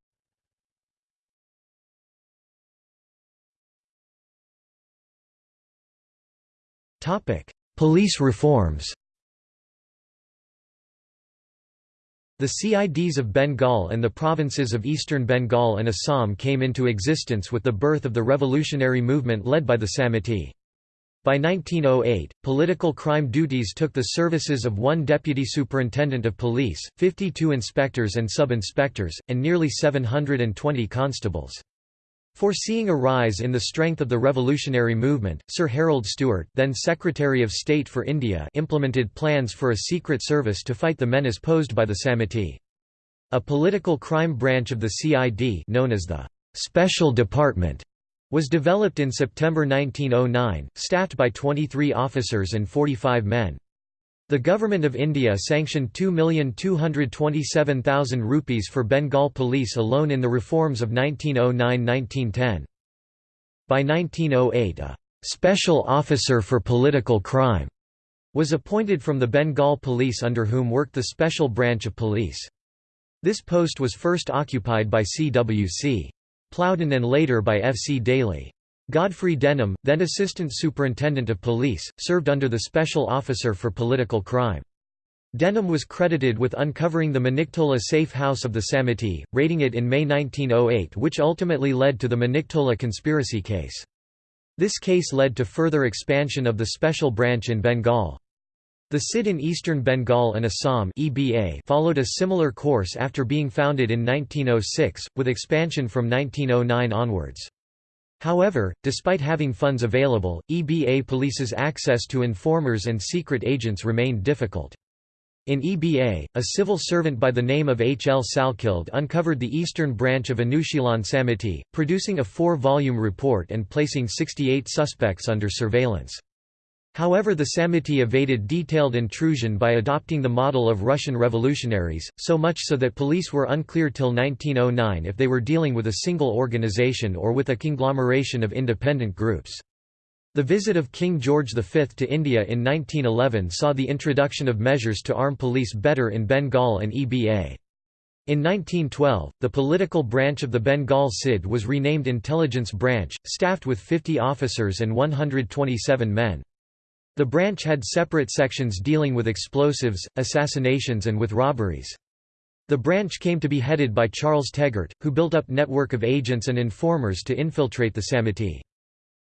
Police reforms The CIDs of Bengal and the provinces of eastern Bengal and Assam came into existence with the birth of the revolutionary movement led by the Samiti. By 1908, political crime duties took the services of one deputy superintendent of police, 52 inspectors and sub-inspectors, and nearly 720 constables. Foreseeing a rise in the strength of the revolutionary movement, Sir Harold Stewart, then Secretary of State for India implemented plans for a secret service to fight the menace posed by the Samiti. A political crime branch of the CID known as the «Special Department» was developed in September 1909, staffed by 23 officers and 45 men. The Government of India sanctioned 2,227,000 rupees for Bengal police alone in the reforms of 1909–1910. By 1908 a «special officer for political crime» was appointed from the Bengal police under whom worked the special branch of police. This post was first occupied by C.W.C. Plowden and later by F. C. Daly. Godfrey Denham, then Assistant Superintendent of Police, served under the Special Officer for Political Crime. Denham was credited with uncovering the Maniktala safe house of the Samiti, raiding it in May 1908 which ultimately led to the Maniktala conspiracy case. This case led to further expansion of the special branch in Bengal. The CID in eastern Bengal and Assam EBA followed a similar course after being founded in 1906, with expansion from 1909 onwards. However, despite having funds available, EBA police's access to informers and secret agents remained difficult. In EBA, a civil servant by the name of H. L. Salkeld uncovered the eastern branch of Anushilan Samiti, producing a four-volume report and placing 68 suspects under surveillance. However the Samiti evaded detailed intrusion by adopting the model of Russian revolutionaries, so much so that police were unclear till 1909 if they were dealing with a single organization or with a conglomeration of independent groups. The visit of King George V to India in 1911 saw the introduction of measures to arm police better in Bengal and EBA. In 1912, the political branch of the Bengal CID was renamed Intelligence Branch, staffed with 50 officers and 127 men. The branch had separate sections dealing with explosives, assassinations and with robberies. The branch came to be headed by Charles Tegart, who built up network of agents and informers to infiltrate the Samiti.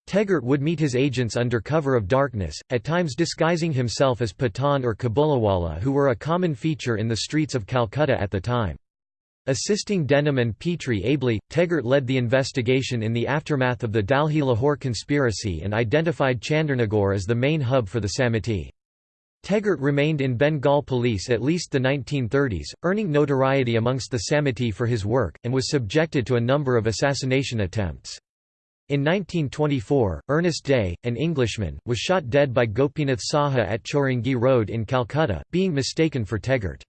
Tegart would meet his agents under cover of darkness, at times disguising himself as Pathan or Kabuliwala who were a common feature in the streets of Calcutta at the time. Assisting Denham and Petrie ably, Tegart led the investigation in the aftermath of the Delhi-Lahore conspiracy and identified Chandernagore as the main hub for the Samiti. Tegart remained in Bengal police at least the 1930s, earning notoriety amongst the Samiti for his work, and was subjected to a number of assassination attempts. In 1924, Ernest Day, an Englishman, was shot dead by Gopinath Saha at Chowringhee Road in Calcutta, being mistaken for Tegart.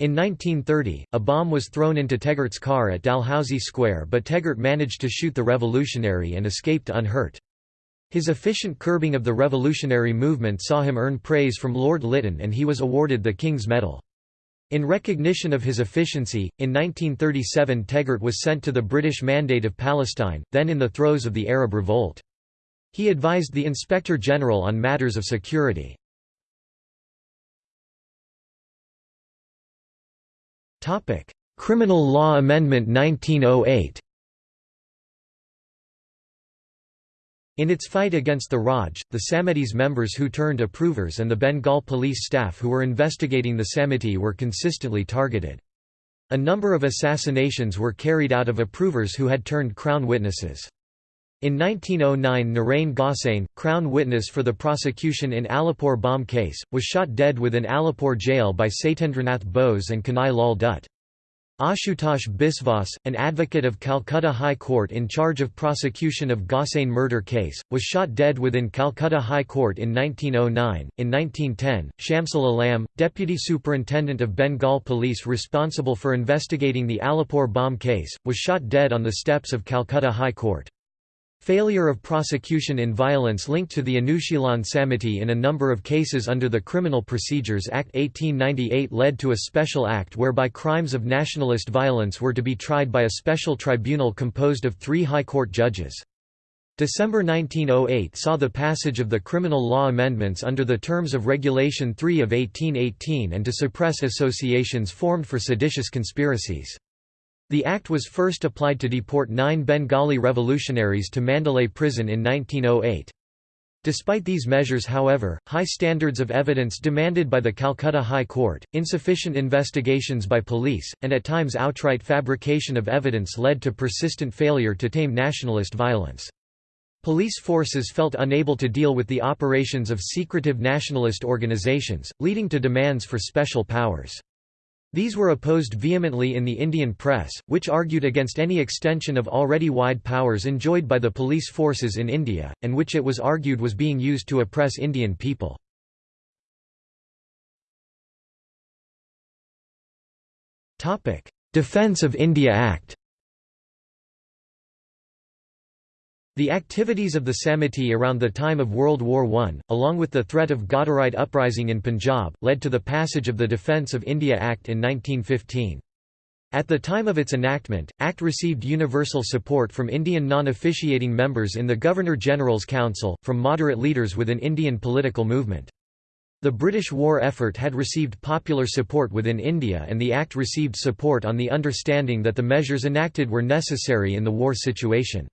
In 1930, a bomb was thrown into Tegart's car at Dalhousie Square but Tegart managed to shoot the revolutionary and escaped unhurt. His efficient curbing of the revolutionary movement saw him earn praise from Lord Lytton and he was awarded the King's Medal. In recognition of his efficiency, in 1937 Tegart was sent to the British Mandate of Palestine, then in the throes of the Arab Revolt. He advised the Inspector General on matters of security. Criminal Law Amendment 1908 In its fight against the Raj, the Samitis members who turned approvers and the Bengal police staff who were investigating the Samiti were consistently targeted. A number of assassinations were carried out of approvers who had turned Crown witnesses. In 1909 Narain Gosain, Crown witness for the prosecution in Alipore bomb case, was shot dead within Alipore jail by Satyendranath Bose and Kanai Lal Dutt. Ashutosh Biswas, an advocate of Calcutta High Court in charge of prosecution of Gosain murder case, was shot dead within Calcutta High Court in 1909. In 1910, Shamsul Alam, deputy superintendent of Bengal police responsible for investigating the Alipore bomb case, was shot dead on the steps of Calcutta High Court. Failure of prosecution in violence linked to the Anushilan Samiti in a number of cases under the Criminal Procedures Act 1898 led to a special act whereby crimes of nationalist violence were to be tried by a special tribunal composed of three High Court judges. December 1908 saw the passage of the Criminal Law Amendments under the terms of Regulation 3 of 1818 and to suppress associations formed for seditious conspiracies. The act was first applied to deport nine Bengali revolutionaries to Mandalay prison in 1908. Despite these measures however, high standards of evidence demanded by the Calcutta High Court, insufficient investigations by police, and at times outright fabrication of evidence led to persistent failure to tame nationalist violence. Police forces felt unable to deal with the operations of secretive nationalist organizations, leading to demands for special powers. These were opposed vehemently in the Indian press, which argued against any extension of already wide powers enjoyed by the police forces in India, and which it was argued was being used to oppress Indian people. Defence of India Act The activities of the Samiti around the time of World War I, along with the threat of Ghadarite uprising in Punjab, led to the passage of the Defence of India Act in 1915. At the time of its enactment, Act received universal support from Indian non-officiating members in the Governor-General's Council, from moderate leaders within Indian political movement. The British war effort had received popular support within India and the Act received support on the understanding that the measures enacted were necessary in the war situation.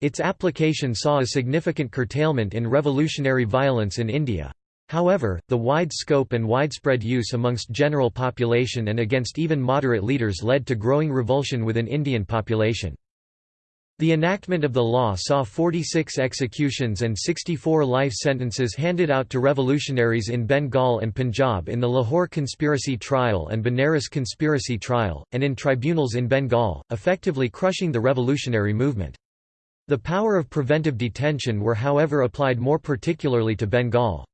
Its application saw a significant curtailment in revolutionary violence in India. However, the wide scope and widespread use amongst general population and against even moderate leaders led to growing revulsion within Indian population. The enactment of the law saw 46 executions and 64 life sentences handed out to revolutionaries in Bengal and Punjab in the Lahore conspiracy trial and Banaras conspiracy trial, and in tribunals in Bengal, effectively crushing the revolutionary movement. The power of preventive detention were however applied more particularly to Bengal.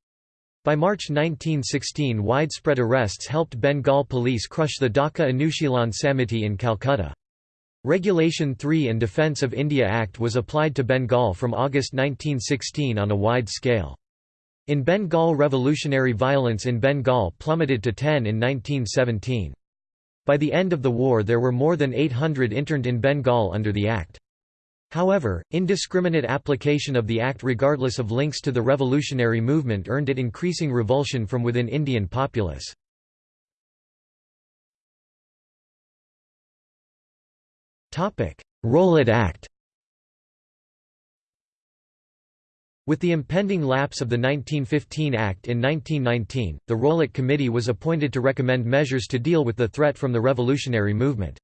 By March 1916 widespread arrests helped Bengal police crush the Dhaka Anushilan Samiti in Calcutta. Regulation 3 and Defence of India Act was applied to Bengal from August 1916 on a wide scale. In Bengal revolutionary violence in Bengal plummeted to 10 in 1917. By the end of the war there were more than 800 interned in Bengal under the Act. However, indiscriminate application of the Act regardless of links to the revolutionary movement earned it increasing revulsion from within Indian populace. Rowlatt Act With the impending lapse of the 1915 Act in 1919, the Rowlatt Committee was appointed to recommend measures to deal with the threat from the revolutionary movement.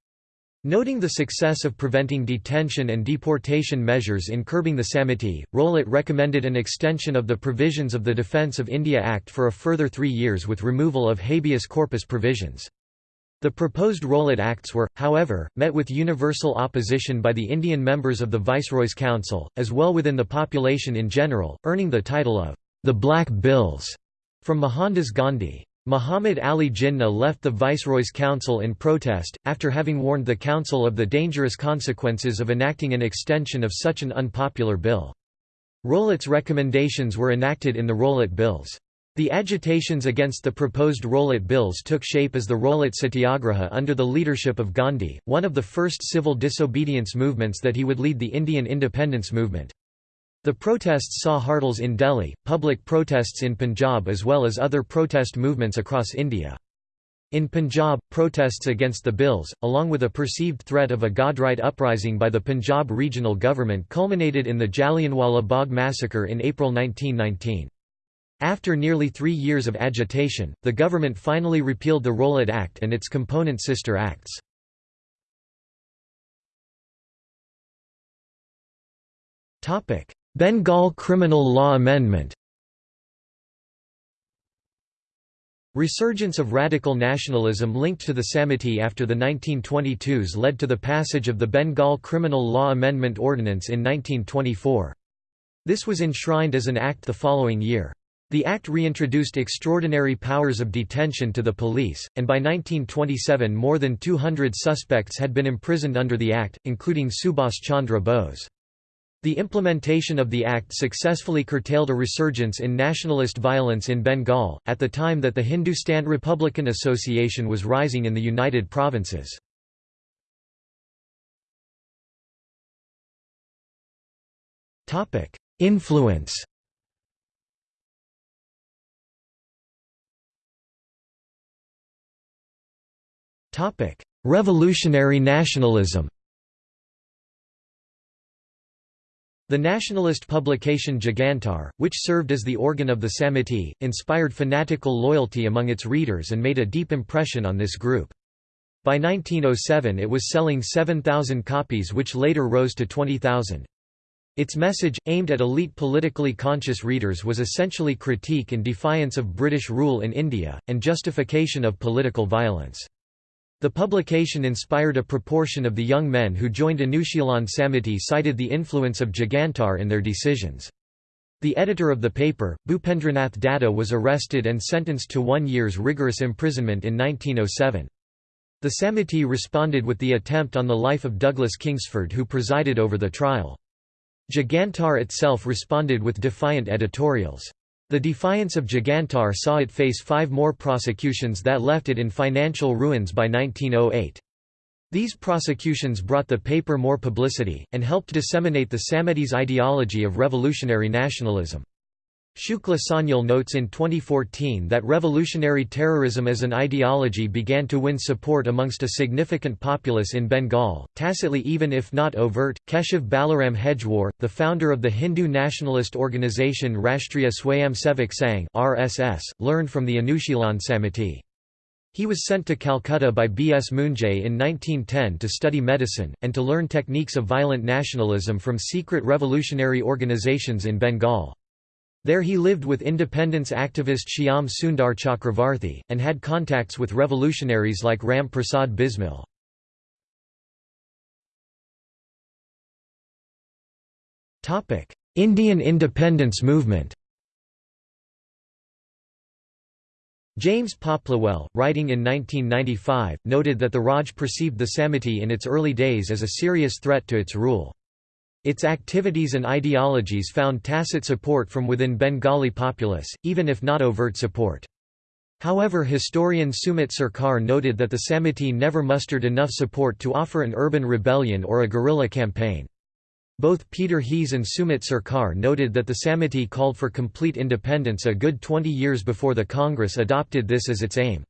Noting the success of preventing detention and deportation measures in curbing the Samiti, Rowlatt recommended an extension of the provisions of the Defence of India Act for a further three years with removal of habeas corpus provisions. The proposed Rowlatt Acts were, however, met with universal opposition by the Indian members of the Viceroy's Council, as well within the population in general, earning the title of the Black Bills from Mohandas Gandhi. Muhammad Ali Jinnah left the Viceroy's council in protest, after having warned the council of the dangerous consequences of enacting an extension of such an unpopular bill. Rowlatt's recommendations were enacted in the Rowlatt Bills. The agitations against the proposed Rowlatt Bills took shape as the Rowlatt Satyagraha under the leadership of Gandhi, one of the first civil disobedience movements that he would lead the Indian independence movement. The protests saw Hartals in Delhi, public protests in Punjab as well as other protest movements across India. In Punjab, protests against the bills, along with a perceived threat of a Ghadarite uprising by the Punjab regional government culminated in the Jallianwala Bagh massacre in April 1919. After nearly three years of agitation, the government finally repealed the Rowlatt Act and its component sister acts. Bengal Criminal Law Amendment Resurgence of radical nationalism linked to the Samiti after the 1922s led to the passage of the Bengal Criminal Law Amendment Ordinance in 1924. This was enshrined as an act the following year. The act reintroduced extraordinary powers of detention to the police, and by 1927 more than 200 suspects had been imprisoned under the act, including Subhas Chandra Bose. The implementation of the act successfully curtailed a resurgence in nationalist violence in Bengal, at the time that the Hindustan Republican Association was rising in the United Provinces. Influence Revolutionary nationalism The nationalist publication Jugantar, which served as the organ of the Samiti, inspired fanatical loyalty among its readers and made a deep impression on this group. By 1907 it was selling 7,000 copies which later rose to 20,000. Its message, aimed at elite politically conscious readers was essentially critique and defiance of British rule in India, and justification of political violence. The publication inspired a proportion of the young men who joined Anushilan Samiti cited the influence of Jugantar in their decisions. The editor of the paper, Bhupendranath Datta was arrested and sentenced to one year's rigorous imprisonment in 1907. The Samiti responded with the attempt on the life of Douglas Kingsford who presided over the trial. Jugantar itself responded with defiant editorials. The defiance of Jugantar saw it face five more prosecutions that left it in financial ruins by 1908. These prosecutions brought the paper more publicity, and helped disseminate the Samitis' ideology of revolutionary nationalism. Shukla Sanyal notes in 2014 that revolutionary terrorism as an ideology began to win support amongst a significant populace in Bengal, tacitly even if not overt. Keshav Balaram Hedgewar, the founder of the Hindu nationalist organization Rashtriya Swayamsevak Sangh (RSS), learned from the Anushilan Samiti. He was sent to Calcutta by B. S. Moonje in 1910 to study medicine, and to learn techniques of violent nationalism from secret revolutionary organizations in Bengal. There he lived with independence activist Shyam Sundar Chakravarthi, and had contacts with revolutionaries like Ram Prasad Bismil. Indian independence movement James Popplewell, writing in 1995, noted that the Raj perceived the Samiti in its early days as a serious threat to its rule. Its activities and ideologies found tacit support from within Bengali populace, even if not overt support. However historian Sumit Sarkar noted that the Samiti never mustered enough support to offer an urban rebellion or a guerrilla campaign. Both Peter Heehs and Sumit Sarkar noted that the Samiti called for complete independence a good 20 years before the Congress adopted this as its aim.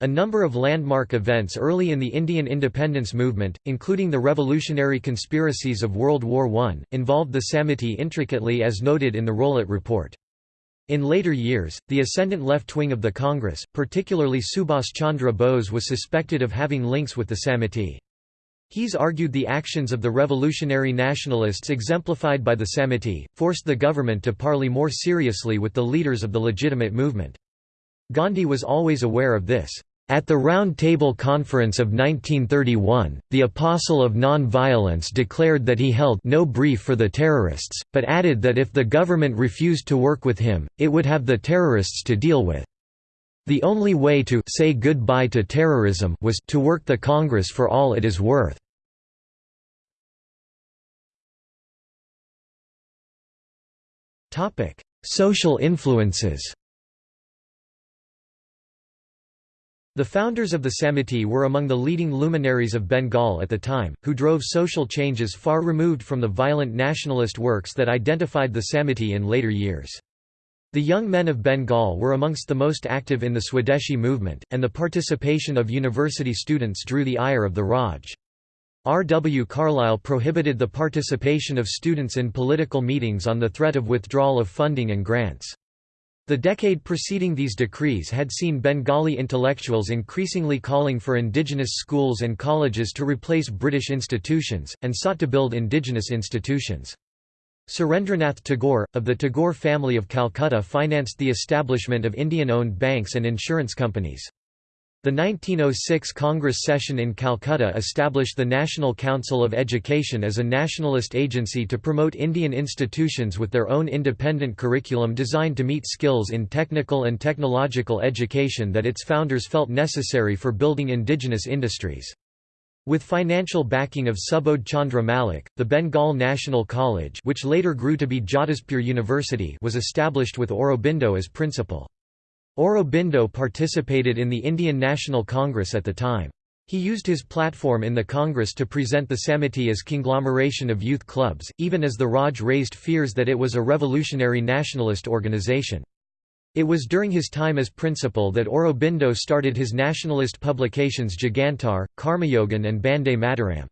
A number of landmark events early in the Indian independence movement, including the revolutionary conspiracies of World War I, involved the Samiti intricately as noted in the Rowlatt Report. In later years, the ascendant left wing of the Congress, particularly Subhas Chandra Bose was suspected of having links with the Samiti. He's argued the actions of the revolutionary nationalists exemplified by the Samiti, forced the government to parley more seriously with the leaders of the legitimate movement. Gandhi was always aware of this. At the Round Table Conference of 1931, the Apostle of Non-Violence declared that he held no brief for the terrorists, but added that if the government refused to work with him, it would have the terrorists to deal with. The only way to say goodbye to terrorism was to work the Congress for all it is worth. Social influences The founders of the Samiti were among the leading luminaries of Bengal at the time, who drove social changes far removed from the violent nationalist works that identified the Samiti in later years. The young men of Bengal were amongst the most active in the Swadeshi movement, and the participation of university students drew the ire of the Raj. R. W. Carlyle prohibited the participation of students in political meetings on the threat of withdrawal of funding and grants. The decade preceding these decrees had seen Bengali intellectuals increasingly calling for indigenous schools and colleges to replace British institutions, and sought to build indigenous institutions. Surendranath Tagore, of the Tagore family of Calcutta financed the establishment of Indian-owned banks and insurance companies. The 1906 Congress session in Calcutta established the National Council of Education as a nationalist agency to promote Indian institutions with their own independent curriculum designed to meet skills in technical and technological education that its founders felt necessary for building indigenous industries. With financial backing of Subodh Chandra Malik, the Bengal National College which later grew to be Jadavpur University was established with Aurobindo as principal. Aurobindo participated in the Indian National Congress at the time. He used his platform in the Congress to present the Samiti as conglomeration of youth clubs, even as the Raj raised fears that it was a revolutionary nationalist organization. It was during his time as principal that Aurobindo started his nationalist publications Jugantar, Karmayogin and Bande Mataram.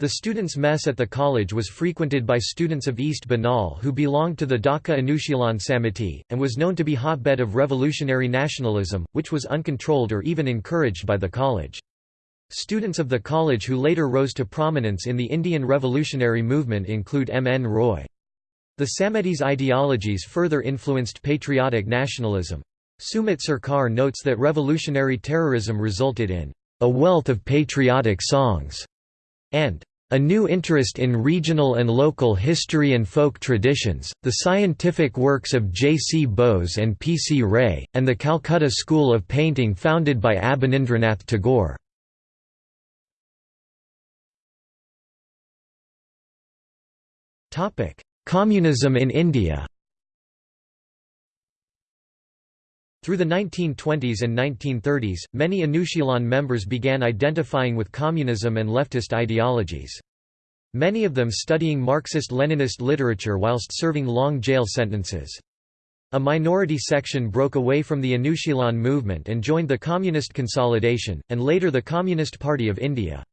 The students' mess at the college was frequented by students of East Bengal who belonged to the Dhaka Anushilan Samiti, and was known to be hotbed of revolutionary nationalism, which was uncontrolled or even encouraged by the college. Students of the college who later rose to prominence in the Indian revolutionary movement include M. N. Roy. The Samitis' ideologies further influenced patriotic nationalism. Sumit Sarkar notes that revolutionary terrorism resulted in "...a wealth of patriotic songs", and a new interest in regional and local history and folk traditions, the scientific works of J. C. Bose and P. C. Ray, and the Calcutta School of Painting founded by Abanindranath Tagore. Communism in India Through the 1920s and 1930s, many Anushilan members began identifying with communism and leftist ideologies. Many of them studying Marxist-Leninist literature whilst serving long jail sentences. A minority section broke away from the Anushilan movement and joined the Communist Consolidation, and later the Communist Party of India.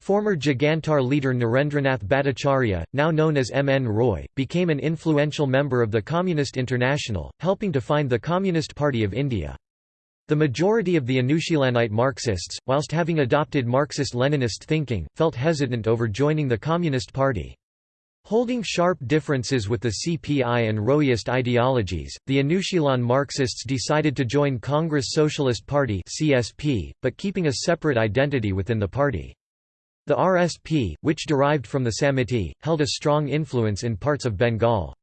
Former Jugantar leader Narendranath Bhattacharya, now known as M. N. Roy, became an influential member of the Communist International, helping to find the Communist Party of India. The majority of the Anushilanite Marxists, whilst having adopted Marxist-Leninist thinking, felt hesitant over joining the Communist Party. Holding sharp differences with the CPI and Royist ideologies, the Anushilan Marxists decided to join Congress Socialist Party (CSP), but keeping a separate identity within the party. The RSP, which derived from the Samiti, held a strong influence in parts of Bengal.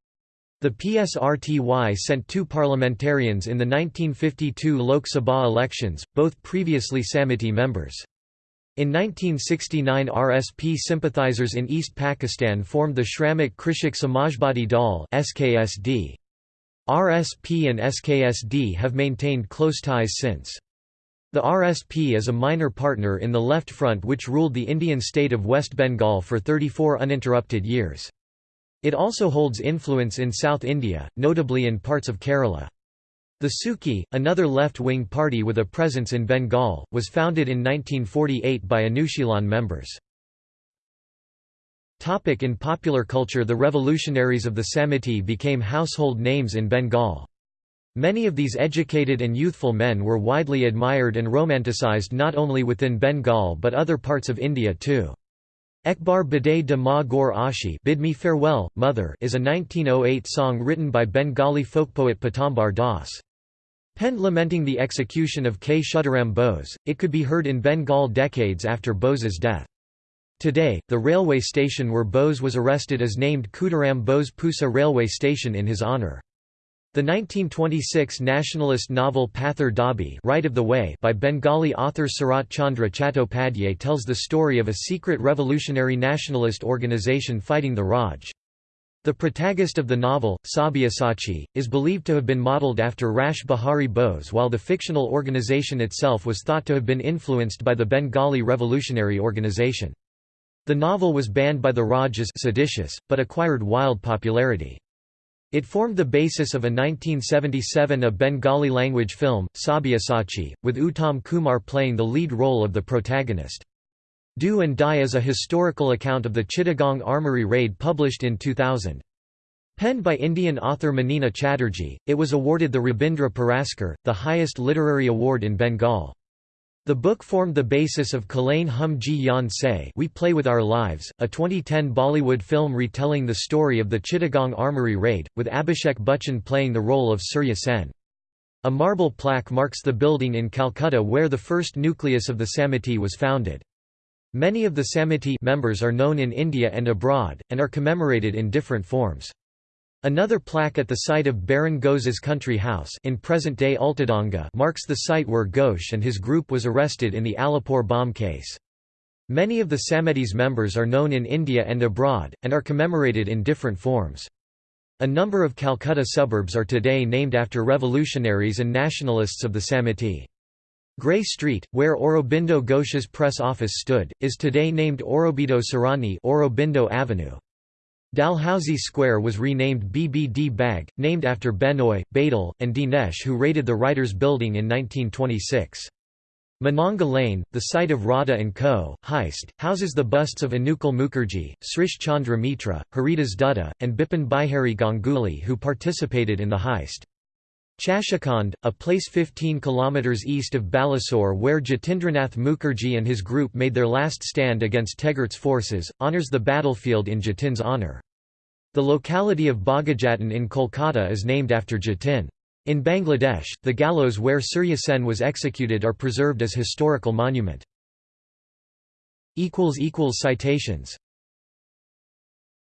The PSRTY sent two parliamentarians in the 1952 Lok Sabha elections, both previously Samiti members. In 1969 RSP sympathizers in East Pakistan formed the Shramik Krishak Samajbadi Dal RSP and SKSD have maintained close ties since. The RSP is a minor partner in the Left Front which ruled the Indian state of West Bengal for 34 uninterrupted years. It also holds influence in South India, notably in parts of Kerala. The SUCI, another left-wing party with a presence in Bengal, was founded in 1948 by Anushilan members. In popular culture The revolutionaries of the Samiti became household names in Bengal. Many of these educated and youthful men were widely admired and romanticized not only within Bengal but other parts of India too. Ekbar Biday de Ma Gaur Ashi Bid Me Farewell, Mother is a 1908 song written by Bengali folkpoet Pitambar Das. Penned lamenting the execution of Kshudiram Bose, it could be heard in Bengal decades after Bose's death. Today, the railway station where Bose was arrested is named Khudiram Bose Pusa railway station in his honour. The 1926 nationalist novel Pather Dabi right of the Way by Bengali author Sarat Chandra Chattopadhyay tells the story of a secret revolutionary nationalist organization fighting the Raj. The protagonist of the novel, Sabyasachi, is believed to have been modelled after Rash Bihari Bose while the fictional organization itself was thought to have been influenced by the Bengali Revolutionary Organization. The novel was banned by the Raj as seditious, but acquired wild popularity. It formed the basis of a 1977 a Bengali-language film, Sabyasachi, with Uttam Kumar playing the lead role of the protagonist. Do and Die is a historical account of the Chittagong Armoury raid published in 2000. Penned by Indian author Manini Chatterjee, it was awarded the Rabindra Puraskar, the highest literary award in Bengal. The book formed the basis of Khelein Hum Jee Jaan Sey We Play With Our Lives, a 2010 Bollywood film retelling the story of the Chittagong Armoury raid, with Abhishek Bachchan playing the role of Surya Sen. A marble plaque marks the building in Calcutta where the first nucleus of the Samiti was founded. Many of the Samiti members are known in India and abroad, and are commemorated in different forms. Another plaque at the site of Barin Ghosh's country house in present-day Altadanga marks the site where Ghosh and his group was arrested in the Alipore bomb case. Many of the Samiti's members are known in India and abroad, and are commemorated in different forms. A number of Calcutta suburbs are today named after revolutionaries and nationalists of the Samiti. Grey Street, where Aurobindo Ghosh's press office stood, is today named Aurobindo Sarani Aurobindo Avenue. Dalhousie Square was renamed BBD Bagh, named after Benoy, Badal, and Dinesh who raided the Writers' Building in 1926. Mananga Lane, the site of Rodda & Co. heist, houses the busts of Anukul Mukherjee, Srish Chandra Mitra, Haridas Dutta, and Bipin Bihari Ganguly who participated in the heist. Chashakhand, a place 15 km east of Balasore where Jatindranath Mukherjee and his group made their last stand against Tegart's forces, honours the battlefield in Jatin's honour. The locality of Bagha Jatin in Kolkata is named after Jatin. In Bangladesh, the gallows where Surya Sen was executed are preserved as historical monument. Citations